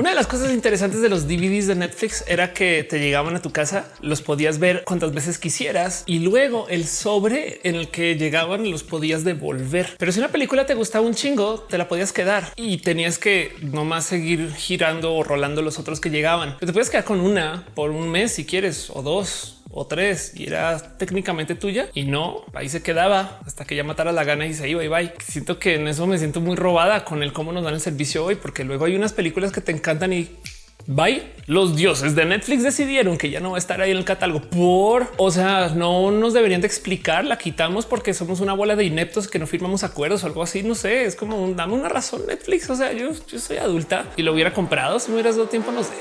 Una de las cosas interesantes de los DVDs de Netflix era que te llegaban a tu casa, los podías ver cuantas veces quisieras y luego el sobre en el que llegaban los podías devolver. Pero si una película te gustaba un chingo, te la podías quedar y tenías que nomás seguir girando o rolando los otros que llegaban. te puedes quedar con una por un mes si quieres o dos o tres y era técnicamente tuya y no ahí se quedaba hasta que ya matara la gana y se iba y bye. Siento que en eso me siento muy robada con el cómo nos dan el servicio hoy, porque luego hay unas películas que te encantan y Bye. Los dioses de Netflix decidieron que ya no va a estar ahí en el catálogo por, o sea, no nos deberían de explicar, la quitamos porque somos una bola de ineptos que no firmamos acuerdos o algo así. No sé, es como un, dame una razón Netflix. O sea, yo, yo soy adulta y lo hubiera comprado si me hubieras dado tiempo, no sé.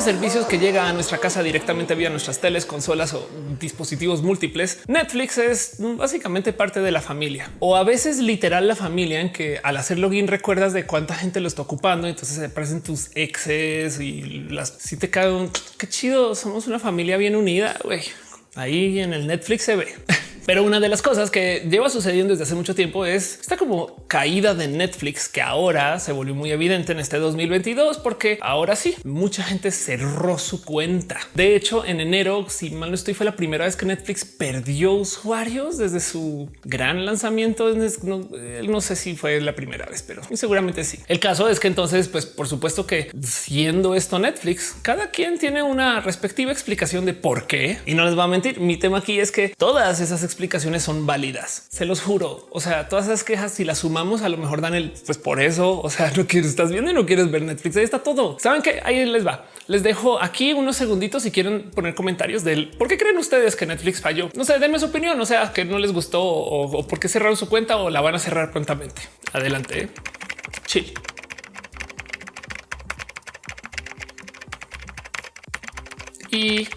Estos servicios que llega a nuestra casa directamente vía nuestras teles, consolas o dispositivos múltiples, Netflix es básicamente parte de la familia o a veces literal la familia en que al hacer login recuerdas de cuánta gente lo está ocupando. Entonces se aparecen tus exes y las si te cae un qué chido. Somos una familia bien unida. güey. Ahí en el Netflix se ve. Pero una de las cosas que lleva sucediendo desde hace mucho tiempo es esta como caída de Netflix que ahora se volvió muy evidente en este 2022 porque ahora sí mucha gente cerró su cuenta. De hecho, en enero, si mal no estoy, fue la primera vez que Netflix perdió usuarios desde su gran lanzamiento. No, no sé si fue la primera vez, pero seguramente sí. El caso es que entonces, pues por supuesto que siendo esto Netflix, cada quien tiene una respectiva explicación de por qué. Y no les va a mentir. Mi tema aquí es que todas esas explicaciones son válidas. Se los juro. O sea, todas esas quejas, si las sumamos, a lo mejor dan el pues por eso. O sea, no quieres, estás viendo y no quieres ver Netflix. Ahí está todo. Saben que ahí les va. Les dejo aquí unos segunditos si quieren poner comentarios del por qué creen ustedes que Netflix falló. No sé, denme su opinión. O sea, que no les gustó o, por qué cerraron su cuenta o la van a cerrar prontamente. Adelante. Chill. Y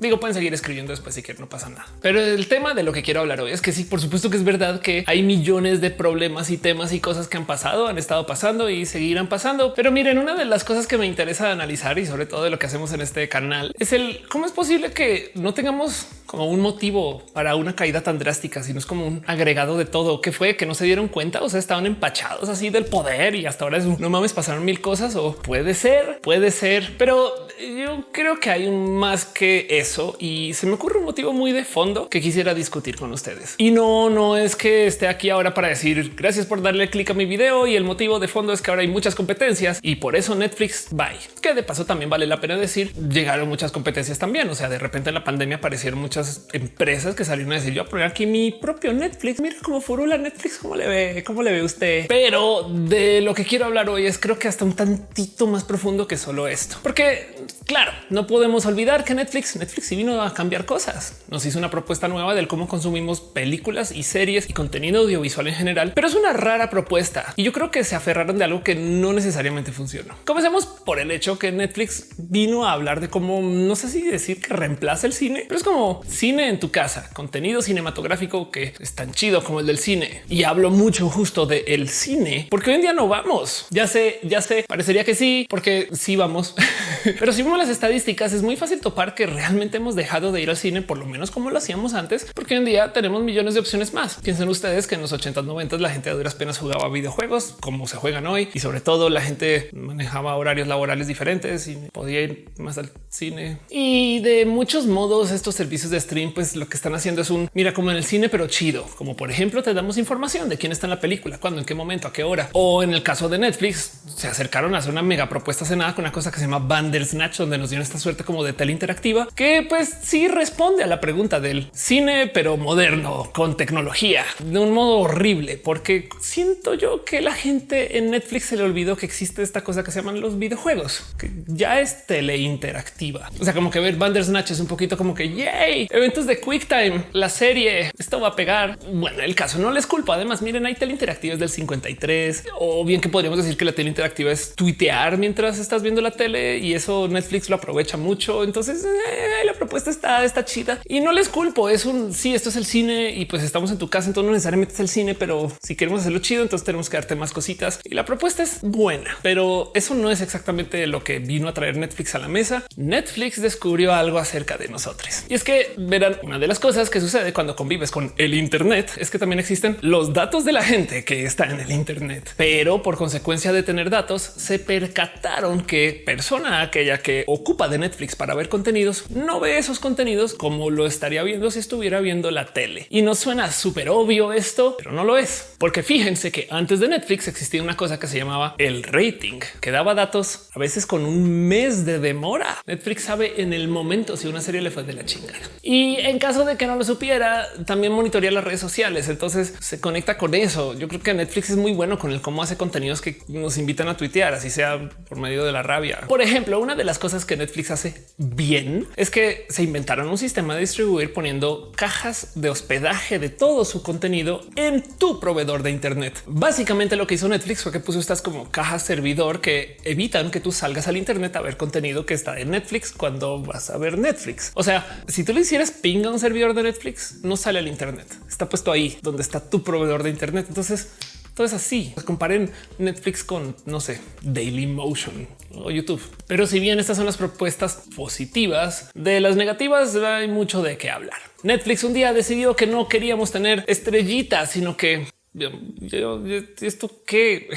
Digo, pueden seguir escribiendo después si quieren, no pasa nada. Pero el tema de lo que quiero hablar hoy es que sí, por supuesto que es verdad que hay millones de problemas y temas y cosas que han pasado, han estado pasando y seguirán pasando. Pero miren, una de las cosas que me interesa analizar y sobre todo de lo que hacemos en este canal es el cómo es posible que no tengamos como un motivo para una caída tan drástica, sino es como un agregado de todo que fue que no se dieron cuenta. O sea, estaban empachados así del poder y hasta ahora es no mames, pasaron mil cosas o puede ser, puede ser, pero yo creo que hay más que eso y se me ocurre un motivo muy de fondo que quisiera discutir con ustedes. Y no, no es que esté aquí ahora para decir gracias por darle clic a mi video y el motivo de fondo es que ahora hay muchas competencias y por eso Netflix bye. Que de paso también vale la pena decir llegaron muchas competencias también. O sea, de repente en la pandemia aparecieron muchas empresas que salieron a decir yo a poner aquí mi propio Netflix. Mira cómo furula Netflix, cómo le ve, cómo le ve usted. Pero de lo que quiero hablar hoy es creo que hasta un tantito más profundo que solo esto, porque claro, no podemos olvidar que Netflix, Netflix sí vino a cambiar cosas. Nos hizo una propuesta nueva del cómo consumimos películas y series y contenido audiovisual en general, pero es una rara propuesta y yo creo que se aferraron de algo que no necesariamente funcionó. Comencemos por el hecho que Netflix vino a hablar de cómo no sé si decir que reemplaza el cine, pero es como cine en tu casa, contenido cinematográfico que es tan chido como el del cine. Y hablo mucho justo de el cine, porque hoy en día no vamos. Ya sé, ya sé, parecería que sí, porque sí vamos, pero si vemos las estadísticas es muy fácil topar que realmente hemos dejado de ir al cine, por lo menos como lo hacíamos antes, porque hoy en día tenemos millones de opciones más. Piensen ustedes que en los 80 90 la gente a duras penas jugaba videojuegos como se juegan hoy y sobre todo la gente manejaba horarios laborales diferentes y podía ir más al cine. Y de muchos modos estos servicios de stream pues lo que están haciendo es un mira como en el cine pero chido, como por ejemplo te damos información de quién está en la película, cuándo, en qué momento, a qué hora. O en el caso de Netflix se acercaron a hacer una mega propuesta cenada con una cosa que se llama Bandersnatch donde nos dieron esta suerte como de tele interactiva que pues sí responde a la pregunta del cine, pero moderno con tecnología de un modo horrible, porque siento yo que la gente en Netflix se le olvidó que existe esta cosa que se llaman los videojuegos, que ya es tele interactiva. O sea, como que ver Bandersnatch es un poquito como que yay, eventos de QuickTime, la serie, esto va a pegar. Bueno, el caso no les culpo. Además, miren, hay tele interactiva del 53 o bien que podríamos decir que la tele interactiva es tuitear mientras estás viendo la tele y eso Netflix lo aprovecha mucho. Entonces eh, la propuesta está, está chida y no les culpo. Es un sí, esto es el cine y pues estamos en tu casa. Entonces no necesariamente es el cine, pero si queremos hacerlo chido, entonces tenemos que darte más cositas y la propuesta es buena, pero eso no es exactamente lo que vino a traer Netflix a la mesa. Netflix descubrió algo acerca de nosotros y es que verán, una de las cosas que sucede cuando convives con el Internet es que también existen los datos de la gente que está en el Internet, pero por consecuencia de tener datos se percataron que persona aquella que ocupa de Netflix para ver contenidos no ve esos contenidos como lo estaría viendo si estuviera viendo la tele. Y no suena súper obvio esto, pero no lo es, porque fíjense que antes de Netflix existía una cosa que se llamaba el rating, que daba datos a veces con un mes de demora. Netflix sabe en el momento si una serie le fue de la chingada. Y en caso de que no lo supiera, también monitorea las redes sociales. Entonces se conecta con eso. Yo creo que Netflix es muy bueno con el cómo hace contenidos que nos invitan a tuitear, así sea por medio de la rabia. Por ejemplo, una de las cosas que Netflix hace bien es que se inventaron un sistema de distribuir poniendo cajas de hospedaje de todo su contenido en tu proveedor de Internet. Básicamente lo que hizo Netflix fue que puso estas como cajas servidor que evitan que tú salgas al Internet a ver contenido que está en Netflix cuando vas a ver Netflix. O sea, si tú le hicieras ping a un servidor de Netflix, no sale al Internet. Está puesto ahí donde está tu proveedor de Internet. Entonces, todo es así. Pues comparen Netflix con, no sé, Daily Motion o YouTube. Pero si bien estas son las propuestas positivas, de las negativas hay mucho de qué hablar. Netflix un día decidió que no queríamos tener estrellitas, sino que esto que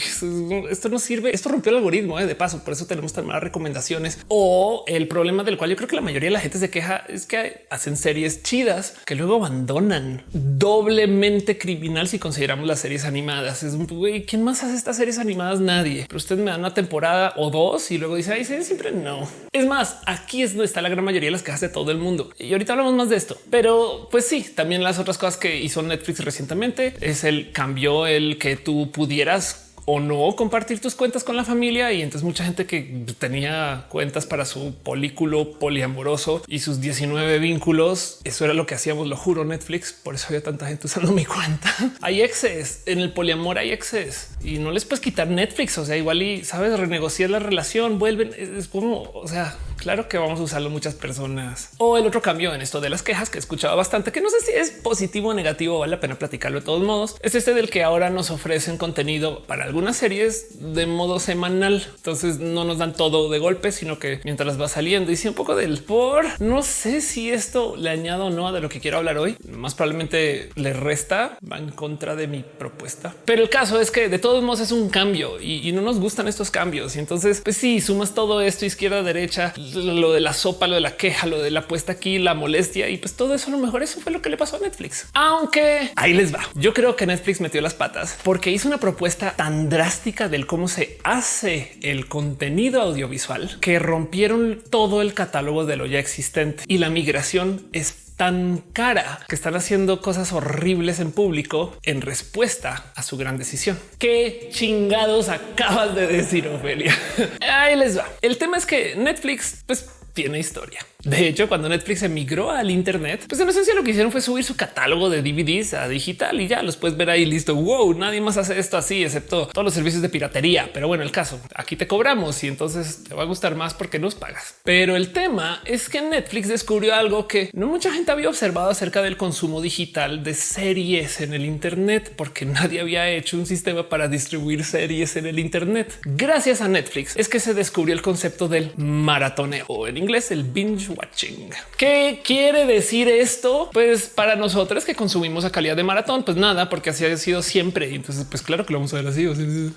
esto no sirve. Esto rompió el algoritmo ¿eh? de paso. Por eso tenemos tan malas recomendaciones. O el problema del cual yo creo que la mayoría de la gente se queja es que hacen series chidas que luego abandonan doblemente criminal. Si consideramos las series animadas, es güey, quién más hace estas series animadas? Nadie. Pero usted me da una temporada o dos y luego dice ahí siempre no. Es más, aquí es donde está la gran mayoría de las quejas de todo el mundo. Y ahorita hablamos más de esto, pero pues sí, también las otras cosas que hizo Netflix recientemente es el cambio cambió el que tú pudieras o no compartir tus cuentas con la familia. Y entonces mucha gente que tenía cuentas para su polículo poliamoroso y sus 19 vínculos, eso era lo que hacíamos, lo juro, Netflix. Por eso había tanta gente usando mi cuenta. Hay exes en el poliamor, hay exes y no les puedes quitar Netflix. O sea, igual y sabes renegociar la relación, vuelven. Es como, o sea, claro que vamos a usarlo muchas personas. O el otro cambio en esto de las quejas que he escuchado bastante, que no sé si es positivo o negativo, vale la pena platicarlo de todos modos. Es este del que ahora nos ofrecen contenido para algunas series de modo semanal. Entonces no nos dan todo de golpe, sino que mientras va saliendo y si un poco del por no sé si esto le añado o no a de lo que quiero hablar hoy. Más probablemente le resta, va en contra de mi propuesta. Pero el caso es que de todos modos es un cambio y, no nos gustan estos cambios. Y entonces, pues sí, sumas todo esto izquierda, derecha, lo de la sopa, lo de la queja, lo de la puesta aquí, la molestia y pues todo eso a lo mejor eso fue lo que le pasó a Netflix. Aunque ahí les va. Yo creo que Netflix metió las patas porque hizo una propuesta tan drástica del cómo se hace el contenido audiovisual que rompieron todo el catálogo de lo ya existente y la migración es tan cara que están haciendo cosas horribles en público en respuesta a su gran decisión. Qué chingados acabas de decir, Ofelia. Ahí les va. El tema es que Netflix pues tiene historia. De hecho, cuando Netflix emigró al Internet, pues en esencia lo que hicieron fue subir su catálogo de DVDs a digital y ya los puedes ver ahí listo. Wow, nadie más hace esto así, excepto todos los servicios de piratería. Pero bueno, el caso aquí te cobramos y entonces te va a gustar más porque nos pagas. Pero el tema es que Netflix descubrió algo que no mucha gente había observado acerca del consumo digital de series en el Internet, porque nadie había hecho un sistema para distribuir series en el Internet. Gracias a Netflix es que se descubrió el concepto del maratoneo en inglés el binge watching. ¿Qué quiere decir esto? Pues para nosotros que consumimos a calidad de maratón, pues nada, porque así ha sido siempre. Entonces, pues claro que lo vamos a ver así.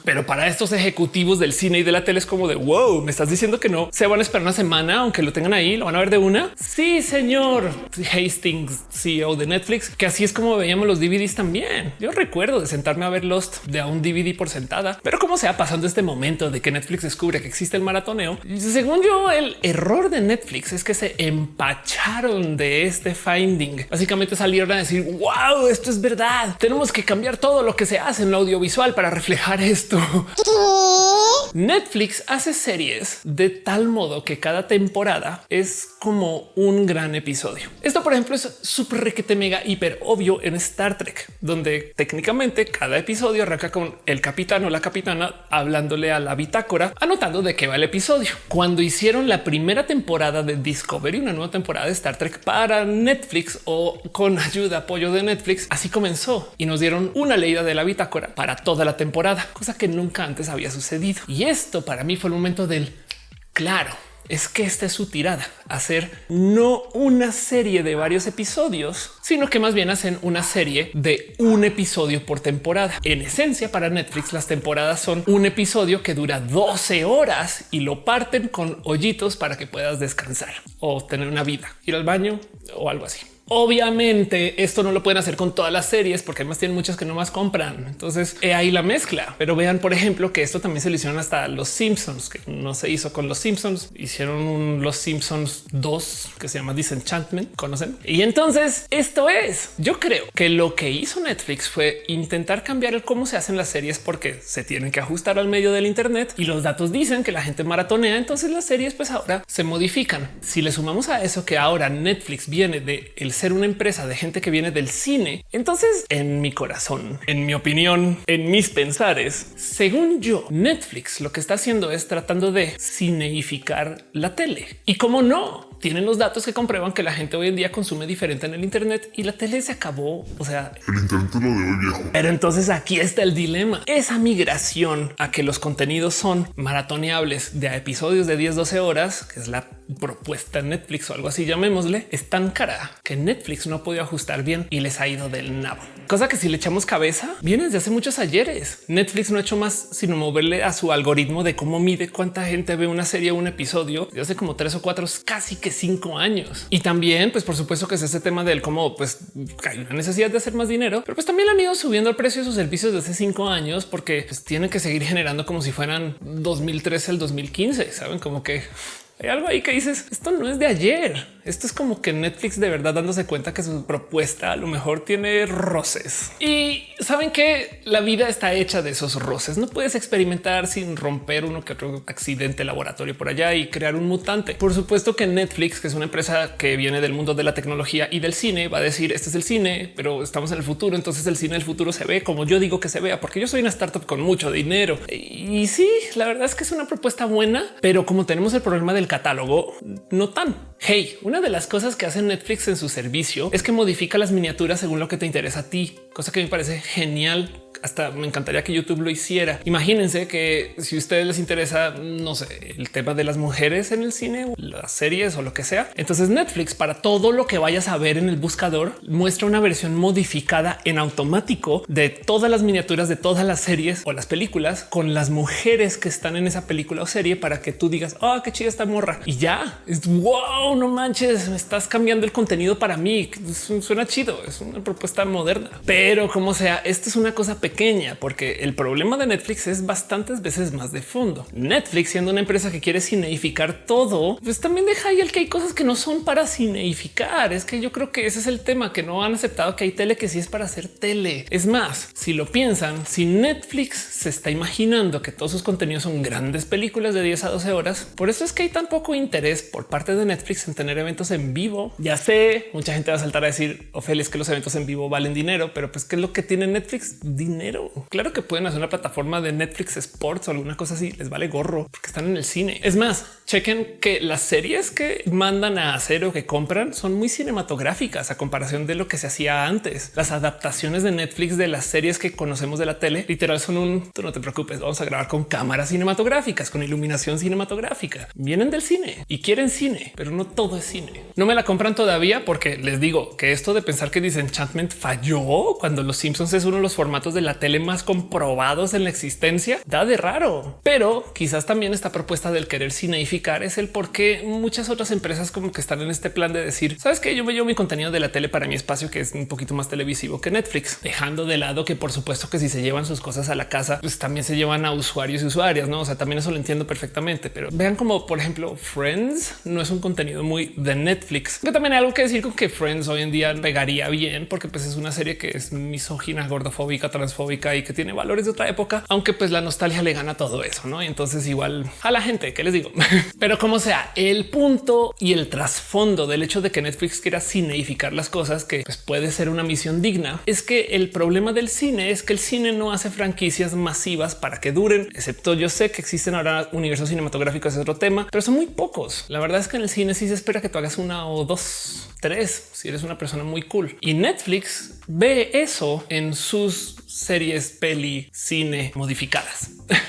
Pero para estos ejecutivos del cine y de la tele es como de wow, me estás diciendo que no se van a esperar una semana, aunque lo tengan ahí, lo van a ver de una. Sí, señor Hastings, CEO de Netflix, que así es como veíamos los DVDs también. Yo recuerdo de sentarme a ver Lost de un DVD por sentada, pero cómo se ha pasando este momento de que Netflix descubre que existe el maratoneo. Según yo, el error de Netflix es que se empacharon de este finding. Básicamente salieron a decir wow, esto es verdad. Tenemos que cambiar todo lo que se hace en lo audiovisual para reflejar esto. Netflix hace series de tal modo que cada temporada es como un gran episodio. Esto, por ejemplo, es súper requete mega hiper obvio en Star Trek, donde técnicamente cada episodio arranca con el capitán o la capitana hablándole a la bitácora, anotando de qué va el episodio. Cuando hicieron la primera temporada de Discovery, una nueva temporada de Star Trek para Netflix o con ayuda, apoyo de Netflix, así comenzó y nos dieron una leída de la bitácora para toda la temporada, cosa que nunca antes había sucedido. Esto para mí fue el momento del claro es que esta es su tirada, hacer no una serie de varios episodios, sino que más bien hacen una serie de un episodio por temporada. En esencia, para Netflix, las temporadas son un episodio que dura 12 horas y lo parten con hoyitos para que puedas descansar o tener una vida, ir al baño o algo así. Obviamente esto no lo pueden hacer con todas las series porque además tienen muchas que no más compran. Entonces ahí la mezcla. Pero vean, por ejemplo, que esto también se lo hicieron hasta los Simpsons, que no se hizo con los Simpsons. Hicieron Los Simpsons 2 que se llama Disenchantment. Conocen? Y entonces esto es. Yo creo que lo que hizo Netflix fue intentar cambiar el cómo se hacen las series porque se tienen que ajustar al medio del Internet y los datos dicen que la gente maratonea. Entonces las series pues ahora se modifican. Si le sumamos a eso que ahora Netflix viene de ser una empresa de gente que viene del cine. Entonces, en mi corazón, en mi opinión, en mis pensares, según yo, Netflix lo que está haciendo es tratando de cineificar la tele. Y como no, tienen los datos que comprueban que la gente hoy en día consume diferente en el Internet y la tele se acabó. O sea, el Internet lo de hoy viejo. Pero entonces aquí está el dilema. Esa migración a que los contenidos son maratoneables de episodios de 10, 12 horas, que es la propuesta Netflix o algo así, llamémosle, es tan cara que Netflix no ha podido ajustar bien y les ha ido del nabo. Cosa que si le echamos cabeza, viene desde hace muchos ayeres. Netflix no ha hecho más sino moverle a su algoritmo de cómo mide cuánta gente ve una serie o un episodio de hace como tres o cuatro, casi que cinco años. Y también, pues por supuesto que es ese tema del cómo pues hay una necesidad de hacer más dinero, pero pues también han ido subiendo el precio de sus servicios desde hace cinco años porque pues, tienen que seguir generando como si fueran 2013 al 2015. Saben como que hay algo ahí que dices esto no es de ayer. Esto es como que Netflix de verdad dándose cuenta que su propuesta a lo mejor tiene roces y saben que la vida está hecha de esos roces. No puedes experimentar sin romper uno que otro accidente laboratorio por allá y crear un mutante. Por supuesto que Netflix, que es una empresa que viene del mundo de la tecnología y del cine, va a decir este es el cine, pero estamos en el futuro. Entonces el cine del futuro se ve como yo digo que se vea, porque yo soy una startup con mucho dinero. Y sí, la verdad es que es una propuesta buena, pero como tenemos el problema del catálogo, no tan. Hey, una de las cosas que hace Netflix en su servicio es que modifica las miniaturas según lo que te interesa a ti, cosa que me parece genial hasta me encantaría que YouTube lo hiciera. Imagínense que si a ustedes les interesa, no sé, el tema de las mujeres en el cine, las series o lo que sea, entonces Netflix para todo lo que vayas a ver en el buscador muestra una versión modificada en automático de todas las miniaturas de todas las series o las películas con las mujeres que están en esa película o serie para que tú digas, oh, qué chida esta morra y ya es wow, no manches, me estás cambiando el contenido para mí. Suena chido, es una propuesta moderna, pero como sea, esto es una cosa pequeña porque el problema de Netflix es bastantes veces más de fondo. Netflix siendo una empresa que quiere cineificar todo, pues también deja ahí el que hay cosas que no son para cineificar. Es que yo creo que ese es el tema que no han aceptado que hay tele que sí es para hacer tele. Es más, si lo piensan, si Netflix se está imaginando que todos sus contenidos son grandes películas de 10 a 12 horas, por eso es que hay tan poco interés por parte de Netflix en tener eventos en vivo. Ya sé, mucha gente va a saltar a decir, Ophelia, es que los eventos en vivo valen dinero, pero pues qué es lo que tiene Netflix? Dinero. Claro que pueden hacer una plataforma de Netflix Sports o alguna cosa así. Les vale gorro porque están en el cine. Es más, chequen que las series que mandan a hacer o que compran son muy cinematográficas a comparación de lo que se hacía antes. Las adaptaciones de Netflix de las series que conocemos de la tele literal son un tú no te preocupes. Vamos a grabar con cámaras cinematográficas, con iluminación cinematográfica. Vienen del cine y quieren cine, pero no todo es cine. No me la compran todavía porque les digo que esto de pensar que Disenchantment falló cuando los Simpsons es uno de los formatos de la tele más comprobados en la existencia, da de raro. Pero quizás también esta propuesta del querer es el por qué muchas otras empresas como que están en este plan de decir, sabes que yo me llevo mi contenido de la tele para mi espacio, que es un poquito más televisivo que Netflix, dejando de lado que por supuesto que si se llevan sus cosas a la casa, pues también se llevan a usuarios y usuarias, no? O sea, también eso lo entiendo perfectamente, pero vean como por ejemplo Friends no es un contenido muy de Netflix, que también hay algo que decir con que Friends hoy en día pegaría bien porque pues es una serie que es misógina, gordofóbica, transfóbica y que tiene valores de otra época, aunque pues la nostalgia le gana todo eso, ¿no? Y entonces igual a la gente que les digo, pero como sea, el punto y el trasfondo del hecho de que Netflix quiera cineificar las cosas, que pues, puede ser una misión digna, es que el problema del cine es que el cine no hace franquicias masivas para que duren, excepto yo sé que existen ahora universos cinematográficos, es otro tema, pero son muy pocos. La verdad es que en el cine sí se espera que tú hagas una o dos, tres, si eres una persona muy cool. Y Netflix ve eso en sus series, peli, cine modificadas.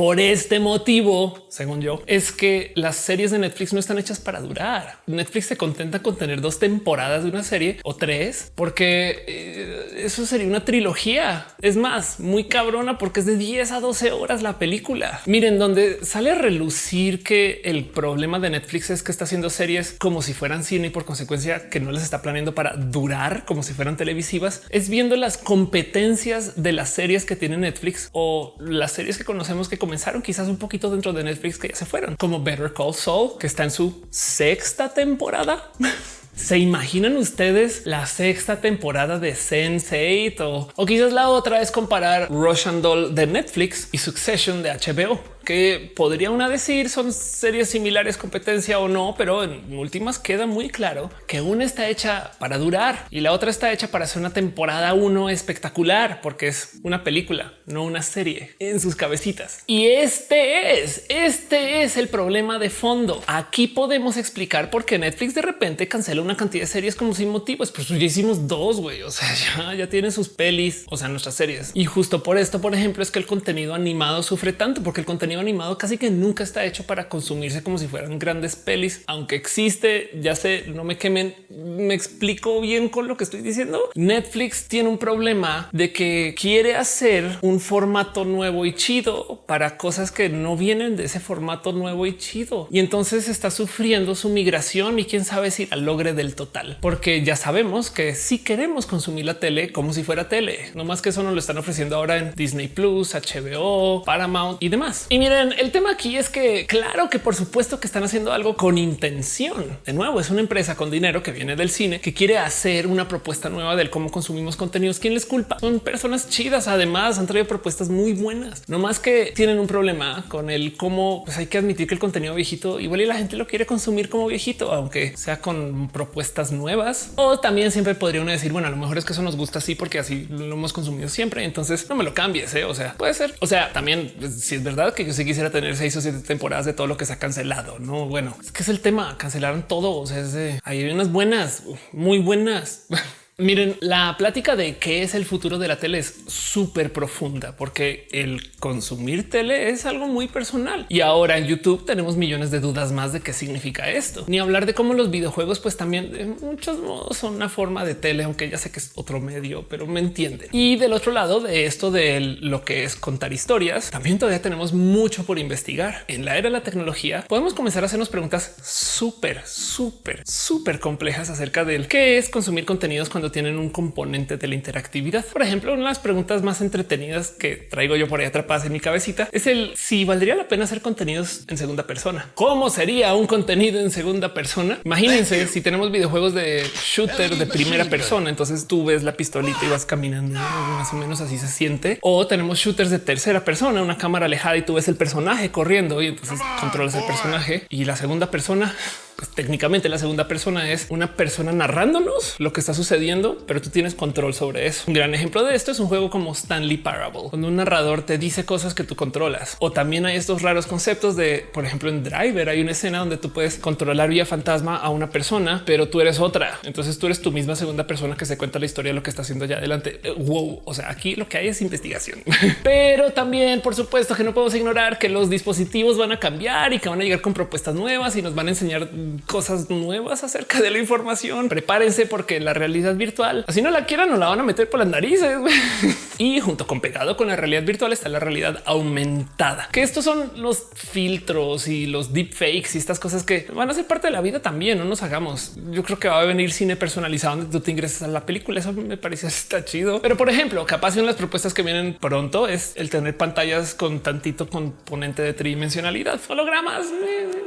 por este motivo, según yo, es que las series de Netflix no están hechas para durar. Netflix se contenta con tener dos temporadas de una serie o tres, porque eh, eso sería una trilogía. Es más, muy cabrona porque es de 10 a 12 horas la película. Miren, donde sale a relucir que el problema de Netflix es que está haciendo series como si fueran cine y por consecuencia que no les está planeando para durar como si fueran televisivas, es viendo las competencias de las series que tiene Netflix o las series que conocemos que comenzaron quizás un poquito dentro de Netflix que ya se fueron, como Better Call Saul, que está en su sexta temporada. ¿Se imaginan ustedes la sexta temporada de Sense8 o, o quizás la otra es comparar Russian Doll de Netflix y Succession de HBO? Que podría una decir son series similares, competencia o no, pero en últimas queda muy claro que una está hecha para durar y la otra está hecha para hacer una temporada uno espectacular, porque es una película, no una serie en sus cabecitas. Y este es, este es el problema de fondo. Aquí podemos explicar por qué Netflix de repente cancela una cantidad de series como sin motivos. Pues ya hicimos dos, güey. O sea, ya, ya tienen sus pelis, o sea, nuestras series. Y justo por esto, por ejemplo, es que el contenido animado sufre tanto porque el contenido animado casi que nunca está hecho para consumirse como si fueran grandes pelis, aunque existe, ya sé, no me quemen, me explico bien con lo que estoy diciendo. Netflix tiene un problema de que quiere hacer un formato nuevo y chido para cosas que no vienen de ese formato nuevo y chido. Y entonces está sufriendo su migración y quién sabe si la logre del total, porque ya sabemos que si queremos consumir la tele como si fuera tele, no más que eso nos lo están ofreciendo ahora en Disney Plus, HBO, Paramount y demás. Y miren, el tema aquí es que claro que por supuesto que están haciendo algo con intención. De nuevo, es una empresa con dinero que viene del cine que quiere hacer una propuesta nueva del cómo consumimos contenidos. ¿Quién les culpa? Son personas chidas. Además, han traído propuestas muy buenas. No más que tienen un problema con el cómo pues hay que admitir que el contenido viejito igual y la gente lo quiere consumir como viejito, aunque sea con propuestas nuevas. O también siempre podría uno decir, bueno, a lo mejor es que eso nos gusta así porque así lo hemos consumido siempre. Entonces no me lo cambies. ¿eh? O sea, puede ser. O sea, también pues, si es verdad que yo sí quisiera tener seis o siete temporadas de todo lo que se ha cancelado. No, bueno, es que es el tema. Cancelaron todo. O sea, hay unas buenas, muy buenas. Miren, la plática de qué es el futuro de la tele es súper profunda porque el consumir tele es algo muy personal. Y ahora en YouTube tenemos millones de dudas más de qué significa esto. Ni hablar de cómo los videojuegos pues también de muchos modos son una forma de tele, aunque ya sé que es otro medio, pero me entienden. Y del otro lado de esto de lo que es contar historias, también todavía tenemos mucho por investigar. En la era de la tecnología podemos comenzar a hacernos preguntas súper, súper, súper complejas acerca del qué es consumir contenidos cuando tienen un componente de la interactividad. Por ejemplo, una de las preguntas más entretenidas que traigo yo por ahí atrapadas en mi cabecita es el si valdría la pena hacer contenidos en segunda persona. ¿Cómo sería un contenido en segunda persona? Imagínense si tenemos videojuegos de shooter de primera persona, entonces tú ves la pistolita y vas caminando más o menos así se siente. O tenemos shooters de tercera persona, una cámara alejada y tú ves el personaje corriendo y entonces controlas el personaje y la segunda persona pues, técnicamente la segunda persona es una persona narrándonos lo que está sucediendo, pero tú tienes control sobre eso. Un gran ejemplo de esto es un juego como Stanley Parable, cuando un narrador te dice cosas que tú controlas. O también hay estos raros conceptos de, por ejemplo, en Driver hay una escena donde tú puedes controlar vía fantasma a una persona, pero tú eres otra. Entonces tú eres tu misma segunda persona que se cuenta la historia de lo que está haciendo ya adelante. Eh, wow. O sea, aquí lo que hay es investigación, pero también, por supuesto, que no podemos ignorar que los dispositivos van a cambiar y que van a llegar con propuestas nuevas y nos van a enseñar cosas nuevas acerca de la información. Prepárense porque la realidad virtual, así no la quieran, no la van a meter por las narices. y junto con pegado con la realidad virtual está la realidad aumentada, que estos son los filtros y los deepfakes y estas cosas que van a ser parte de la vida también. No nos hagamos. Yo creo que va a venir cine personalizado donde tú te ingresas a la película. Eso me parece está chido. Pero por ejemplo, capaz de las propuestas que vienen pronto es el tener pantallas con tantito componente de tridimensionalidad, hologramas.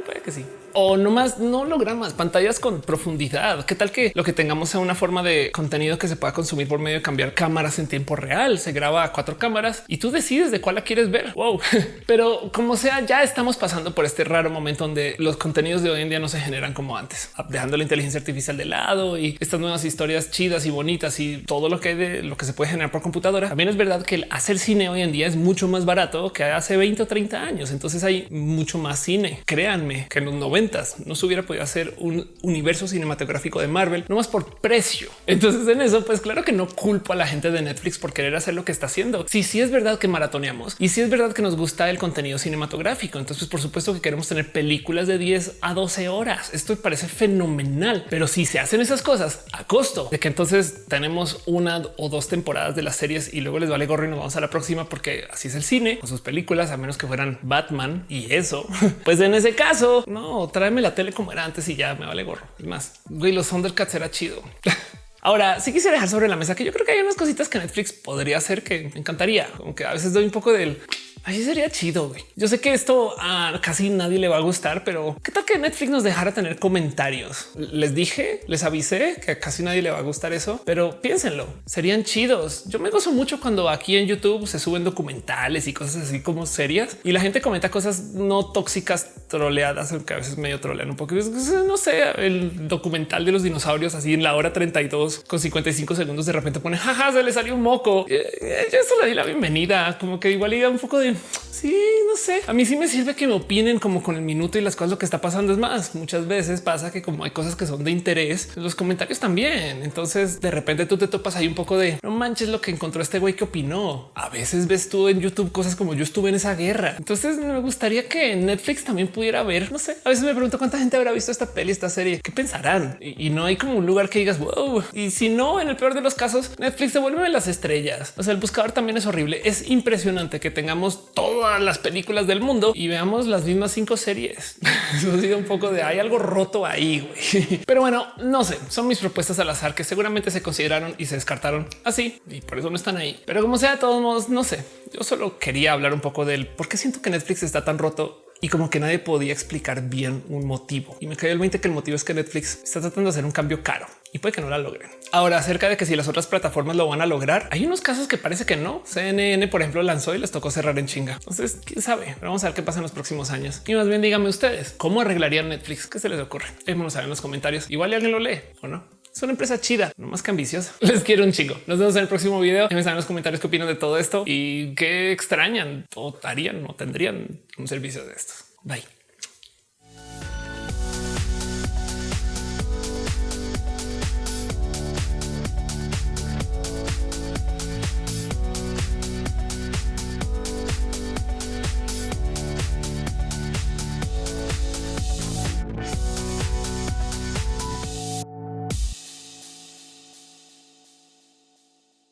Puede que sí o no más no hologramas, pantallas con profundidad. ¿Qué tal que lo que tengamos sea una forma de contenido que se pueda consumir por medio de cambiar cámaras en tiempo real? Se graba a cuatro cámaras y tú decides de cuál la quieres ver. Wow. Pero como sea, ya estamos pasando por este raro momento donde los contenidos de hoy en día no se generan como antes, dejando la inteligencia artificial de lado y estas nuevas historias chidas y bonitas y todo lo que hay de lo que se puede generar por computadora. También es verdad que el hacer cine hoy en día es mucho más barato que hace 20 o 30 años. Entonces hay mucho más cine. Créanme que en los noventas no se hubiera podido hacer un universo cinematográfico de Marvel, no más por precio. Entonces en eso, pues claro que no culpo a la gente de Netflix por querer hacer lo que está haciendo. Si sí, es verdad que maratoneamos y si es verdad que nos gusta el contenido cinematográfico, entonces pues, por supuesto que queremos tener películas de 10 a 12 horas. Esto parece fenomenal, pero si se hacen esas cosas a costo de que entonces tenemos una o dos temporadas de las series y luego les vale gorro y nos vamos a la próxima porque así es el cine con sus películas, a menos que fueran Batman y eso, pues en ese caso, no, tráeme la tele como era antes y ya me vale gorro. Es más, güey, los Thundercats era chido. Ahora sí quisiera dejar sobre la mesa que yo creo que hay unas cositas que Netflix podría hacer que me encantaría, aunque a veces doy un poco del Así sería chido. Güey. Yo sé que esto a casi nadie le va a gustar, pero qué tal que Netflix nos dejara tener comentarios? Les dije, les avisé que a casi nadie le va a gustar eso, pero piénsenlo, serían chidos. Yo me gozo mucho cuando aquí en YouTube se suben documentales y cosas así como serias y la gente comenta cosas no tóxicas, troleadas, aunque a veces medio trolean un poco. No sé, el documental de los dinosaurios así en la hora 32 con 55 segundos de repente pone jaja, se le salió un moco. Yo eso le di la bienvenida, como que igual iba un poco de Sí, no sé. A mí sí me sirve que me opinen como con el minuto y las cosas lo que está pasando. Es más, muchas veces pasa que como hay cosas que son de interés, los comentarios también. Entonces de repente tú te topas ahí un poco de no manches lo que encontró este güey que opinó. A veces ves tú en YouTube cosas como yo estuve en esa guerra. Entonces me gustaría que Netflix también pudiera ver. No sé. A veces me pregunto cuánta gente habrá visto esta peli, esta serie. ¿Qué pensarán? Y, no hay como un lugar que digas wow. Y si no, en el peor de los casos, Netflix devuelve las estrellas. O sea, el buscador también es horrible. Es impresionante que tengamos todas las películas del mundo y veamos las mismas cinco series. Eso ha sido un poco de hay algo roto ahí. Pero bueno, no sé, son mis propuestas al azar que seguramente se consideraron y se descartaron así y por eso no están ahí. Pero como sea, de todos modos, no sé. Yo solo quería hablar un poco del por qué siento que Netflix está tan roto y como que nadie podía explicar bien un motivo. Y me cayó el 20 que el motivo es que Netflix está tratando de hacer un cambio caro y puede que no la logren. Ahora, acerca de que si las otras plataformas lo van a lograr, hay unos casos que parece que no. CNN, por ejemplo, lanzó y les tocó cerrar en chinga. Entonces, quién sabe, vamos a ver qué pasa en los próximos años. Y más bien díganme ustedes cómo arreglarían Netflix. ¿Qué se les ocurre? Déjenos saber en los comentarios. Igual alguien lo lee o no. Es una empresa chida, no más que ambiciosa. Les quiero un chingo. Nos vemos en el próximo video. Déjenme saber en los comentarios qué opinan de todo esto y qué extrañan o harían o tendrían un servicio de estos. Bye.